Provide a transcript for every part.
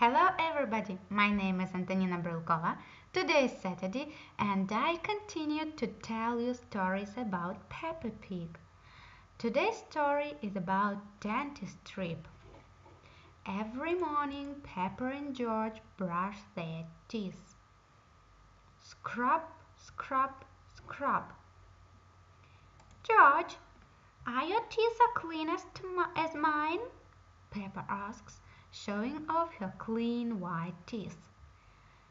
Hello everybody, my name is Antonina Brylkova. Today is Saturday and I continue to tell you stories about Peppa Pig. Today's story is about dentist trip. Every morning Peppa and George brush their teeth. Scrub, scrub, scrub. George, are your teeth as clean as, as mine? Peppa asks showing off her clean white teeth.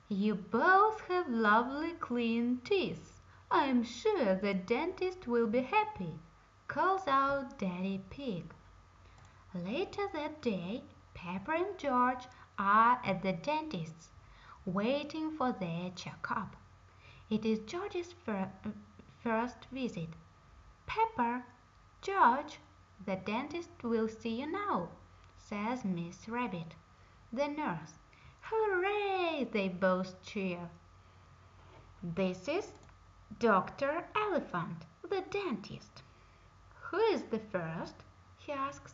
You both have lovely clean teeth. I'm sure the dentist will be happy, calls out Daddy Pig. Later that day, Peppa and George are at the dentist's, waiting for their checkup. It is George's fir first visit. "Peppa, George, the dentist will see you now says Miss Rabbit. The nurse. Hooray! They both cheer. This is Dr. Elephant, the dentist. Who is the first? he asks.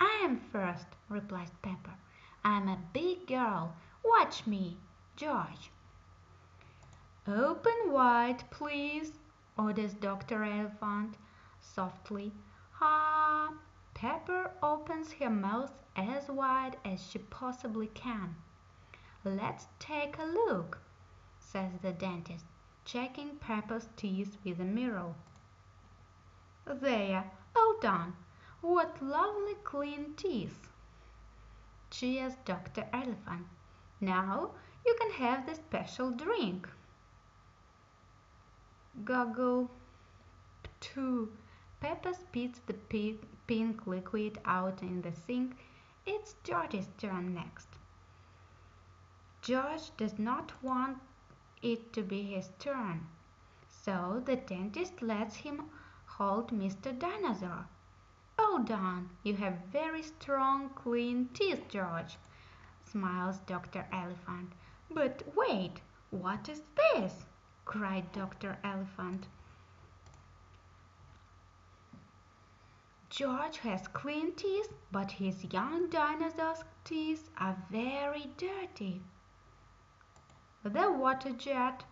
I am first, replies Peppa. I'm a big girl. Watch me, George. Open wide, please, orders Dr. Elephant softly. Ha! Peppa opens her mouth as wide as she possibly can. Let's take a look, says the dentist, checking Peppa's teeth with a mirror. There, all done. What lovely clean teeth. Cheers, Dr. Elephant. Now you can have the special drink. Goggle. Ptoo. Peppa spits the pink liquid out in the sink. It's George's turn next. George does not want it to be his turn, so the dentist lets him hold Mr. Dinosaur. Oh, Don, you have very strong, clean teeth, George, smiles Dr. Elephant. But wait, what is this? cried Dr. Elephant. George has clean teeth, but his young dinosaur's teeth are very dirty. The water jet.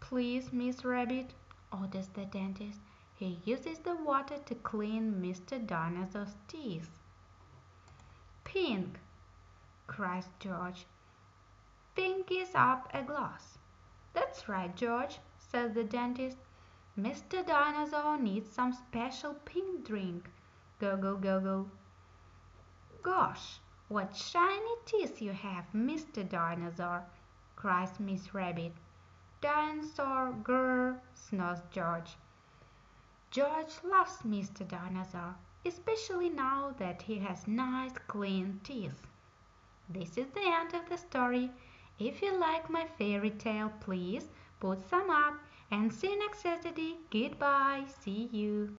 Please, Miss Rabbit, orders the dentist. He uses the water to clean Mr. Dinosaur's teeth. Pink, cries George. Pink is up a glass. That's right, George, says the dentist. Mr. Dinosaur needs some special pink drink. Go, go. Gosh, what shiny teeth you have, Mr. Dinosaur, cries Miss Rabbit. Dinosaur, grrr, snores George. George loves Mr. Dinosaur, especially now that he has nice clean teeth. This is the end of the story. If you like my fairy tale, please put some up and see you next Saturday. Goodbye. See you.